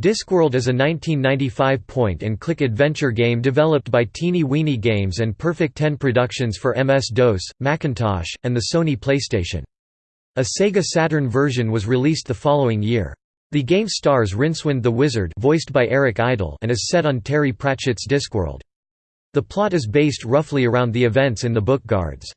Discworld is a 1995 point-and-click adventure game developed by Teeny Weeny Games and Perfect 10 Productions for MS-DOS, Macintosh, and the Sony PlayStation. A Sega Saturn version was released the following year. The game stars Rincewind the Wizard voiced by Eric Idle and is set on Terry Pratchett's Discworld. The plot is based roughly around the events in the book Guards.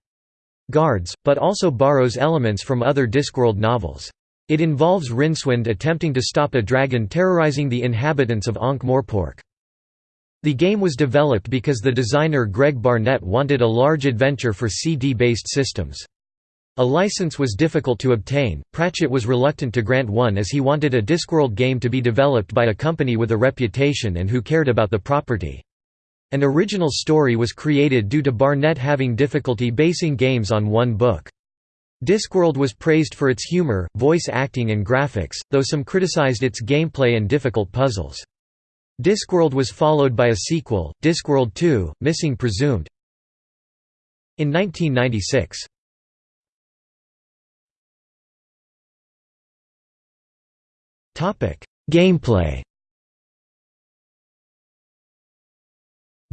Guards, but also borrows elements from other Discworld novels. It involves Rincewind attempting to stop a dragon terrorizing the inhabitants of Ankh-Morpork. The game was developed because the designer Greg Barnett wanted a large adventure for CD-based systems. A license was difficult to obtain, Pratchett was reluctant to grant one as he wanted a Discworld game to be developed by a company with a reputation and who cared about the property. An original story was created due to Barnett having difficulty basing games on one book. Discworld was praised for its humor, voice acting and graphics, though some criticized its gameplay and difficult puzzles. Discworld was followed by a sequel, Discworld 2, Missing Presumed in 1996. Gameplay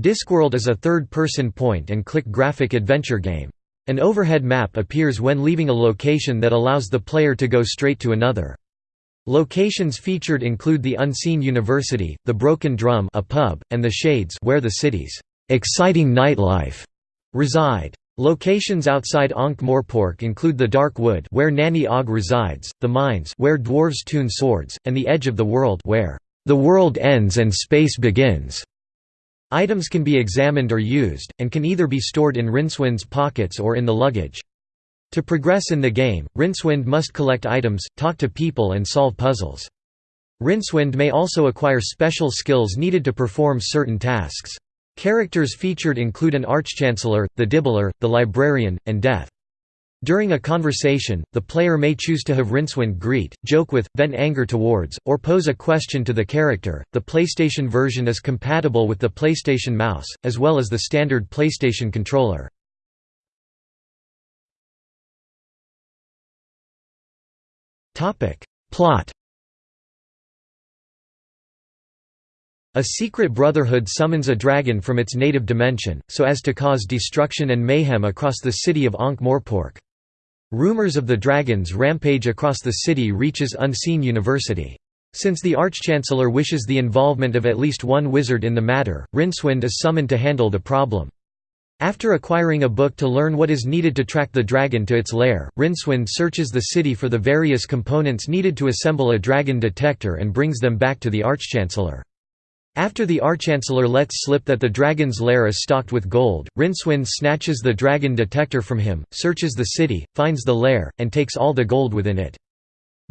Discworld is a third-person point-and-click graphic adventure game. An overhead map appears when leaving a location that allows the player to go straight to another. Locations featured include the Unseen University, the Broken Drum a pub, and the Shades where the city's exciting nightlife reside. Locations outside Ankh-Morpork include the Dark Wood where Nanny Ogg resides, the Mines where dwarves tune swords, and the Edge of the World where the world ends and space begins. Items can be examined or used, and can either be stored in Rincewind's pockets or in the luggage. To progress in the game, Rincewind must collect items, talk to people and solve puzzles. Rincewind may also acquire special skills needed to perform certain tasks. Characters featured include an Archchancellor, the Dibbler, the Librarian, and Death. During a conversation, the player may choose to have Rincewind greet, joke with, vent anger towards, or pose a question to the character. The PlayStation version is compatible with the PlayStation Mouse, as well as the standard PlayStation controller. Plot A secret brotherhood summons a dragon from its native dimension, so as to cause destruction and mayhem across the city of Ankh-Morpork. Rumors of the dragon's rampage across the city reaches Unseen University. Since the Archchancellor wishes the involvement of at least one wizard in the matter, Rincewind is summoned to handle the problem. After acquiring a book to learn what is needed to track the dragon to its lair, Rincewind searches the city for the various components needed to assemble a dragon detector and brings them back to the Archchancellor. After the Archchancellor lets slip that the dragon's lair is stocked with gold, Rincewind snatches the dragon detector from him, searches the city, finds the lair, and takes all the gold within it.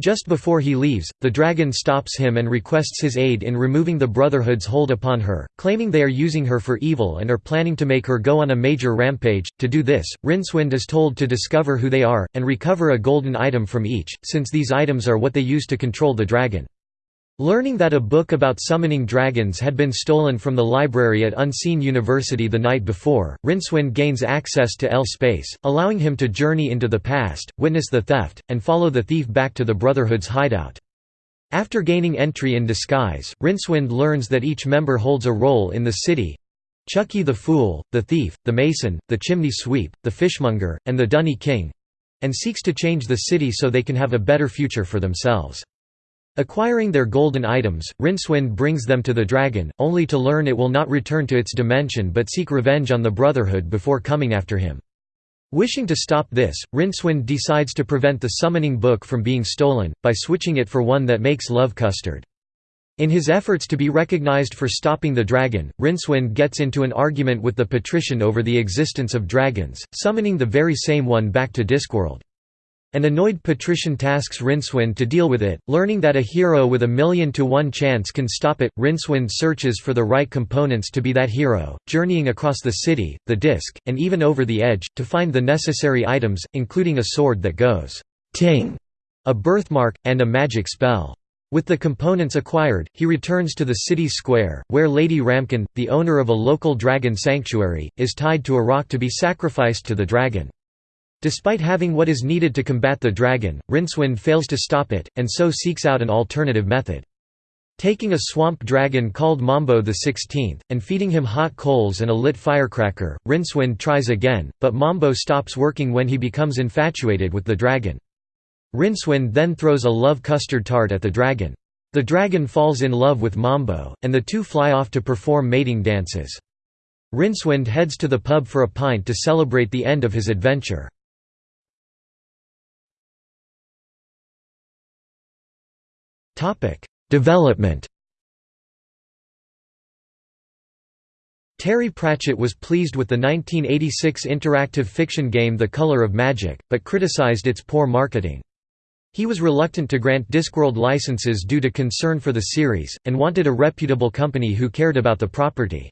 Just before he leaves, the dragon stops him and requests his aid in removing the Brotherhood's hold upon her, claiming they are using her for evil and are planning to make her go on a major rampage. To do this, Rincewind is told to discover who they are, and recover a golden item from each, since these items are what they use to control the dragon. Learning that a book about summoning dragons had been stolen from the library at Unseen University the night before, Rincewind gains access to L-space, allowing him to journey into the past, witness the theft, and follow the thief back to the Brotherhood's hideout. After gaining entry in disguise, Rincewind learns that each member holds a role in the city Chucky the Fool, the Thief, the Mason, the Chimney Sweep, the Fishmonger, and the Dunny King and seeks to change the city so they can have a better future for themselves. Acquiring their golden items, Rincewind brings them to the dragon, only to learn it will not return to its dimension but seek revenge on the Brotherhood before coming after him. Wishing to stop this, Rincewind decides to prevent the summoning book from being stolen, by switching it for one that makes love custard. In his efforts to be recognized for stopping the dragon, Rincewind gets into an argument with the patrician over the existence of dragons, summoning the very same one back to Discworld. An annoyed patrician tasks Rincewind to deal with it, learning that a hero with a million to one chance can stop it. Rincewind searches for the right components to be that hero, journeying across the city, the disc, and even over the edge, to find the necessary items, including a sword that goes ting, a birthmark, and a magic spell. With the components acquired, he returns to the city square, where Lady Ramkin, the owner of a local dragon sanctuary, is tied to a rock to be sacrificed to the dragon. Despite having what is needed to combat the dragon, Rincewind fails to stop it, and so seeks out an alternative method. Taking a swamp dragon called Mambo XVI, and feeding him hot coals and a lit firecracker, Rincewind tries again, but Mambo stops working when he becomes infatuated with the dragon. Rincewind then throws a love custard tart at the dragon. The dragon falls in love with Mambo, and the two fly off to perform mating dances. Rincewind heads to the pub for a pint to celebrate the end of his adventure. Development Terry Pratchett was pleased with the 1986 interactive fiction game The Color of Magic, but criticized its poor marketing. He was reluctant to grant Discworld licenses due to concern for the series, and wanted a reputable company who cared about the property.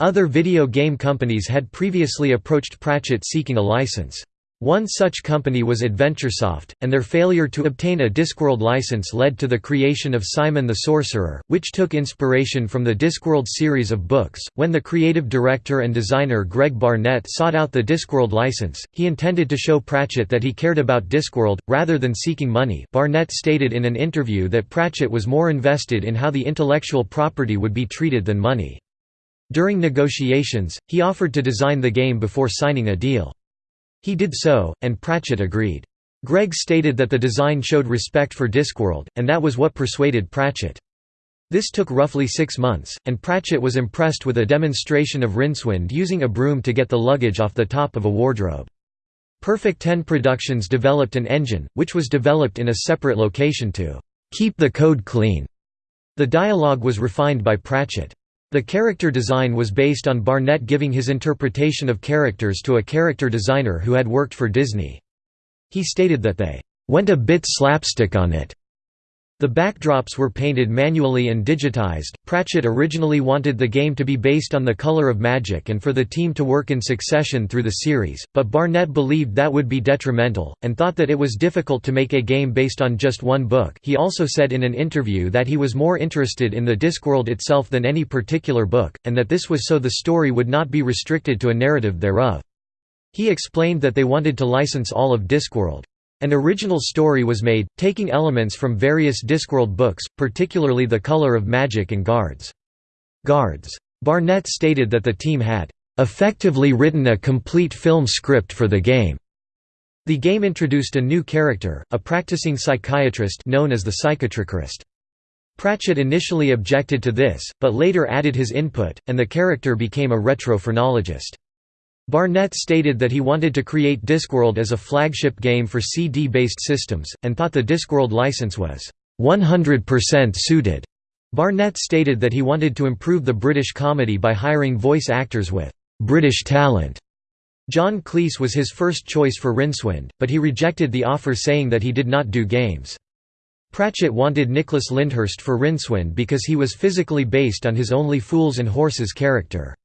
Other video game companies had previously approached Pratchett seeking a license. One such company was AdventureSoft, and their failure to obtain a Discworld license led to the creation of Simon the Sorcerer, which took inspiration from the Discworld series of books. When the creative director and designer Greg Barnett sought out the Discworld license, he intended to show Pratchett that he cared about Discworld, rather than seeking money. Barnett stated in an interview that Pratchett was more invested in how the intellectual property would be treated than money. During negotiations, he offered to design the game before signing a deal. He did so, and Pratchett agreed. Greg stated that the design showed respect for Discworld, and that was what persuaded Pratchett. This took roughly six months, and Pratchett was impressed with a demonstration of Rincewind using a broom to get the luggage off the top of a wardrobe. Perfect Ten Productions developed an engine, which was developed in a separate location to "...keep the code clean." The dialogue was refined by Pratchett. The character design was based on Barnett giving his interpretation of characters to a character designer who had worked for Disney. He stated that they went a bit slapstick on it, the backdrops were painted manually and digitized. Pratchett originally wanted the game to be based on The Color of Magic and for the team to work in succession through the series, but Barnett believed that would be detrimental, and thought that it was difficult to make a game based on just one book. He also said in an interview that he was more interested in the Discworld itself than any particular book, and that this was so the story would not be restricted to a narrative thereof. He explained that they wanted to license all of Discworld. An original story was made, taking elements from various Discworld books, particularly The Color of Magic and Guards. Guards. Barnett stated that the team had effectively written a complete film script for the game. The game introduced a new character, a practicing psychiatrist known as the Psychotricherist. Pratchett initially objected to this, but later added his input, and the character became a retrophrenologist. Barnett stated that he wanted to create Discworld as a flagship game for CD-based systems, and thought the Discworld license was 100% suited. Barnett stated that he wanted to improve the British comedy by hiring voice actors with British talent. John Cleese was his first choice for Rincewind, but he rejected the offer saying that he did not do games. Pratchett wanted Nicholas Lyndhurst for Rincewind because he was physically based on his Only Fools and Horses character.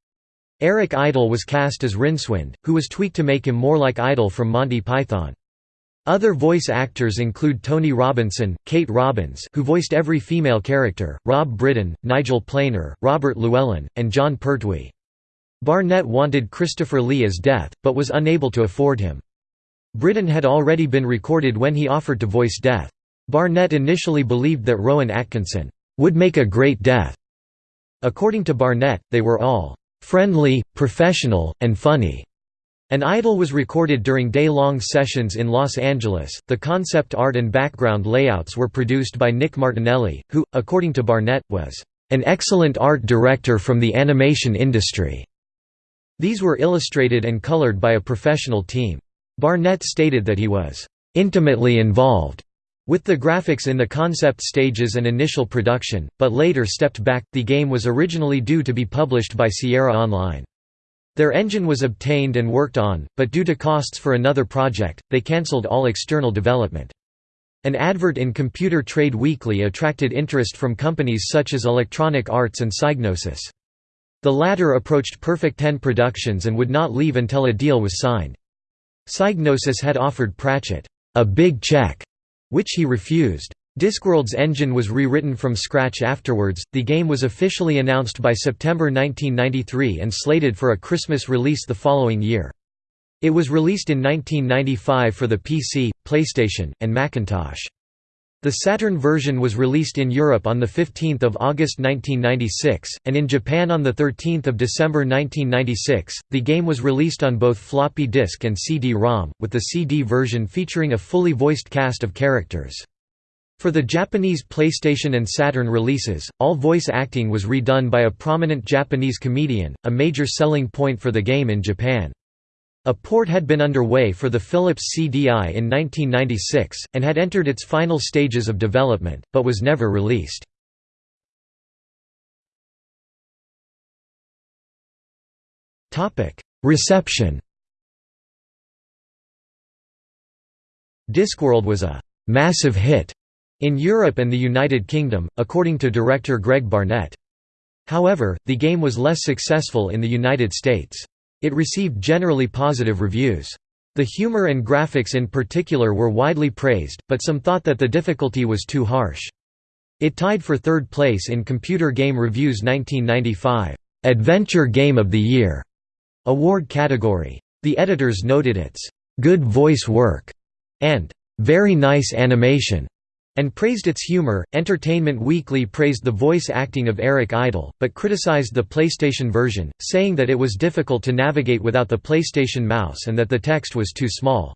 Eric Idle was cast as Rincewind, who was tweaked to make him more like Idle from Monty Python. Other voice actors include Tony Robinson, Kate Robbins who voiced every female character, Rob Brydon, Nigel Planer, Robert Llewellyn, and Jon Pertwee. Barnett wanted Christopher Lee as Death, but was unable to afford him. Brydon had already been recorded when he offered to voice Death. Barnett initially believed that Rowan Atkinson would make a great Death. According to Barnett, they were all friendly, professional, and funny. An Idle was recorded during day-long sessions in Los Angeles. The concept art and background layouts were produced by Nick Martinelli, who, according to Barnett, was an excellent art director from the animation industry. These were illustrated and colored by a professional team. Barnett stated that he was intimately involved with the graphics in the concept stages and initial production, but later stepped back, the game was originally due to be published by Sierra Online. Their engine was obtained and worked on, but due to costs for another project, they cancelled all external development. An advert in Computer Trade Weekly attracted interest from companies such as Electronic Arts and Psygnosis. The latter approached Perfect Ten Productions and would not leave until a deal was signed. Psygnosis had offered Pratchett, a big check, which he refused. Discworld's engine was rewritten from scratch afterwards. The game was officially announced by September 1993 and slated for a Christmas release the following year. It was released in 1995 for the PC, PlayStation, and Macintosh. The Saturn version was released in Europe on 15 August 1996, and in Japan on 13 December 1996. The game was released on both floppy disk and CD-ROM, with the CD version featuring a fully voiced cast of characters. For the Japanese PlayStation and Saturn releases, all voice acting was redone by a prominent Japanese comedian, a major selling point for the game in Japan. A port had been underway for the Philips CDI in 1996, and had entered its final stages of development, but was never released. Reception Discworld was a «massive hit» in Europe and the United Kingdom, according to director Greg Barnett. However, the game was less successful in the United States. It received generally positive reviews. The humor and graphics in particular were widely praised, but some thought that the difficulty was too harsh. It tied for third place in Computer Game Review's 1995 Adventure Game of the Year award category. The editors noted its good voice work and very nice animation and praised its humor. Entertainment Weekly praised the voice acting of Eric Idle, but criticized the PlayStation version, saying that it was difficult to navigate without the PlayStation mouse and that the text was too small.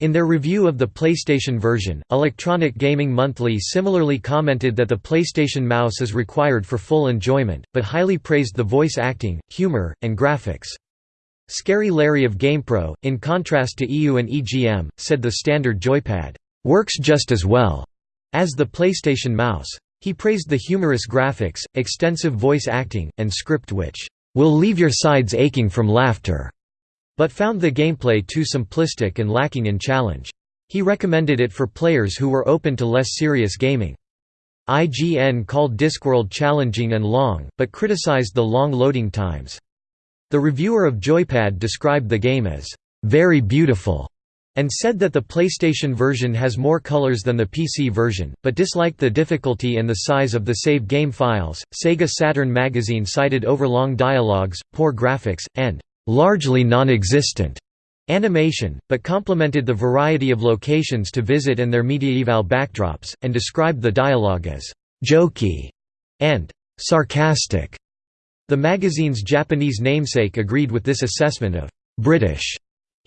In their review of the PlayStation version, Electronic Gaming Monthly similarly commented that the PlayStation mouse is required for full enjoyment, but highly praised the voice acting, humor, and graphics. Scary Larry of GamePro, in contrast to EU and EGM, said the standard joypad, "...works just as well." As the PlayStation Mouse. He praised the humorous graphics, extensive voice acting, and script which will leave your sides aching from laughter, but found the gameplay too simplistic and lacking in challenge. He recommended it for players who were open to less serious gaming. IGN called Discworld challenging and long, but criticized the long loading times. The reviewer of Joypad described the game as, "...very beautiful", and said that the PlayStation version has more colors than the PC version, but disliked the difficulty and the size of the save game files. Sega Saturn magazine cited overlong dialogues, poor graphics, and largely non existent animation, but complimented the variety of locations to visit and their mediaeval backdrops, and described the dialogue as jokey and sarcastic. The magazine's Japanese namesake agreed with this assessment of British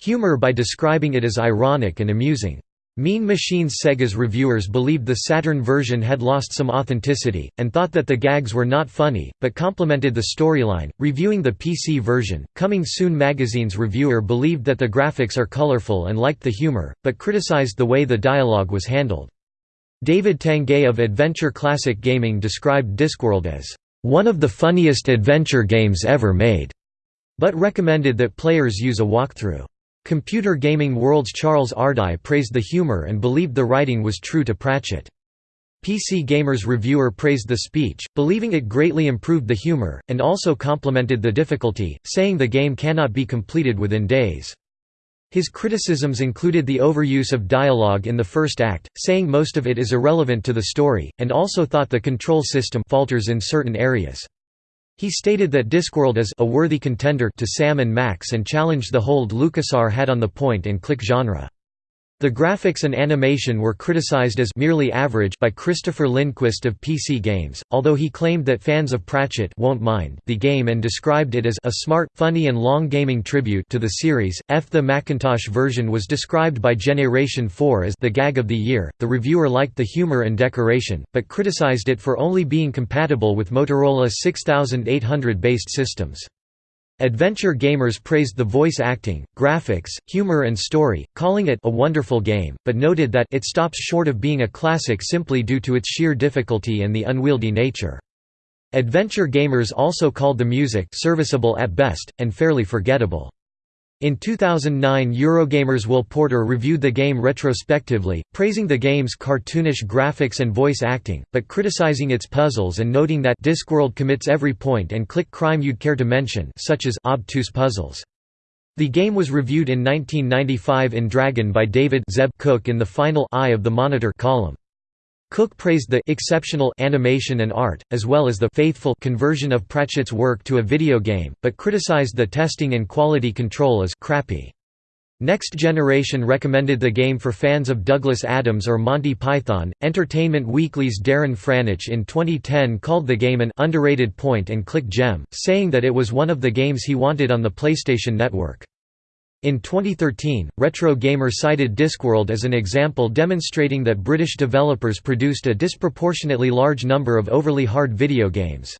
humor by describing it as ironic and amusing. Mean Machines Sega's reviewers believed the Saturn version had lost some authenticity, and thought that the gags were not funny, but complimented the storyline. Reviewing the PC version, Coming Soon magazine's reviewer believed that the graphics are colorful and liked the humor, but criticized the way the dialogue was handled. David Tanguay of Adventure Classic Gaming described Discworld as, one of the funniest adventure games ever made, but recommended that players use a walkthrough. Computer Gaming World's Charles Ardai praised the humor and believed the writing was true to Pratchett. PC Gamer's reviewer praised the speech, believing it greatly improved the humor, and also complimented the difficulty, saying the game cannot be completed within days. His criticisms included the overuse of dialogue in the first act, saying most of it is irrelevant to the story, and also thought the control system falters in certain areas. He stated that Discworld is a worthy contender to Sam and Max and challenged the hold LucasArts had on the point-and-click genre. The graphics and animation were criticized as merely average by Christopher Lindquist of PC Games, although he claimed that fans of Pratchett won't mind the game and described it as a smart, funny and long gaming tribute to the series. F the Macintosh version was described by Generation 4 as the gag of the year. The reviewer liked the humor and decoration, but criticized it for only being compatible with Motorola 6800 based systems. Adventure gamers praised the voice acting, graphics, humor and story, calling it a wonderful game, but noted that it stops short of being a classic simply due to its sheer difficulty and the unwieldy nature. Adventure gamers also called the music serviceable at best, and fairly forgettable. In 2009 Eurogamer's Will Porter reviewed the game retrospectively, praising the game's cartoonish graphics and voice acting, but criticizing its puzzles and noting that Discworld commits every point-and-click crime you'd care to mention such as obtuse puzzles. The game was reviewed in 1995 in Dragon by David Zeb Cook in the final Eye of the Monitor column. Cook praised the exceptional animation and art, as well as the faithful conversion of Pratchett's work to a video game, but criticized the testing and quality control as crappy. Next Generation recommended the game for fans of Douglas Adams or Monty Python. Entertainment Weekly's Darren Franich in 2010 called the game an underrated point and click gem, saying that it was one of the games he wanted on the PlayStation Network. In 2013, Retro Gamer cited Discworld as an example demonstrating that British developers produced a disproportionately large number of overly hard video games.